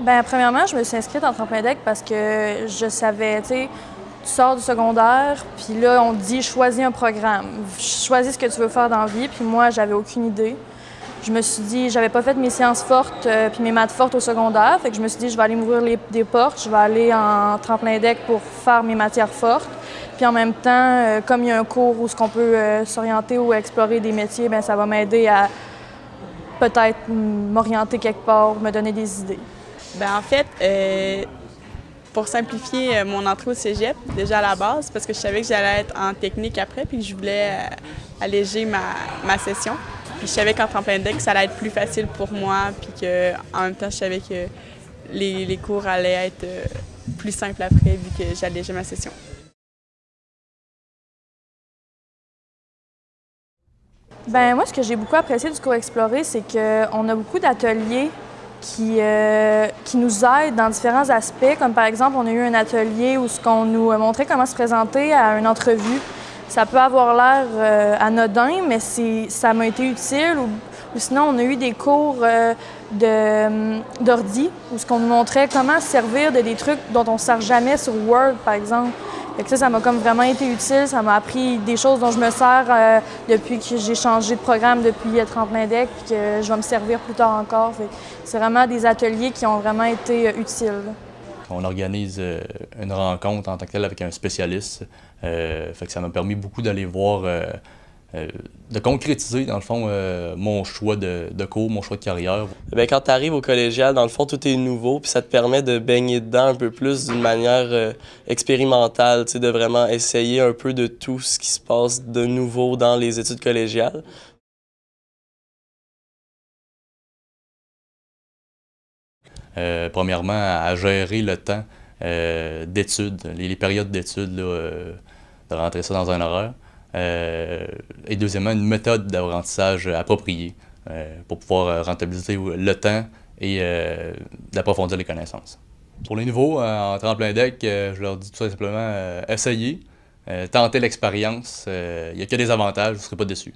Bien, premièrement, je me suis inscrite en tremplin deck parce que je savais, tu sais, tu sors du secondaire, puis là, on te dit choisis un programme, choisis ce que tu veux faire dans la vie, puis moi, j'avais aucune idée. Je me suis dit, j'avais pas fait mes sciences fortes euh, puis mes maths fortes au secondaire, fait que je me suis dit, je vais aller m'ouvrir des portes, je vais aller en tremplin deck pour faire mes matières fortes. Puis en même temps, euh, comme il y a un cours où ce qu'on peut euh, s'orienter ou explorer des métiers, bien, ça va m'aider à peut-être m'orienter quelque part, me donner des idées. Bien, en fait, pour simplifier mon entrée au cégep, déjà à la base, parce que je savais que j'allais être en technique après, puis que je voulais alléger ma, ma session. Puis je savais qu'en tremplin deck, ça allait être plus facile pour moi, puis qu'en même temps, je savais que les, cours allaient être euh, plus simples après, vu que j'allégeais ma session. Ben moi, ce que j'ai beaucoup apprécié du cours Explorer, c'est qu'on a beaucoup d'ateliers qui, euh, qui nous aident dans différents aspects, comme par exemple, on a eu un atelier où ce qu'on nous montrait comment se présenter à une entrevue. Ça peut avoir l'air euh, anodin, mais ça m'a été utile. Ou, sinon, on a eu des cours euh, hum, d'ordi où ce qu'on nous montrait comment se servir de des trucs dont on ne sert jamais sur Word, par exemple. Ça, ça m'a vraiment été utile. Ça m'a appris des choses dont je me sers euh, depuis que j'ai changé de programme depuis Tremplin Deck, puis que je vais me servir plus tard encore. C'est vraiment des ateliers qui ont vraiment été utiles. On organise euh, une rencontre en tant que telle avec un spécialiste. Euh, ça m'a permis beaucoup d'aller voir, euh, de concrétiser dans le fond mon choix de, cours, mon choix de carrière. Bien, quand tu arrives au collégial, dans le fond, tout est nouveau, puis ça te permet de baigner dedans un peu plus d'une manière expérimentale, de vraiment essayer un peu de tout ce qui se passe de nouveau dans les études collégiales. Euh, premièrement, à gérer le temps euh, d'études, les, périodes d'études, euh, de rentrer ça dans un horaire. Et deuxièmement, une méthode d'apprentissage appropriée pour pouvoir rentabiliser le temps et d'approfondir les connaissances. Pour les nouveaux, en tremplin deck, je leur dis tout simplement essayez, tentez l'expérience. Il n'y a que des avantages, vous ne serez pas déçus.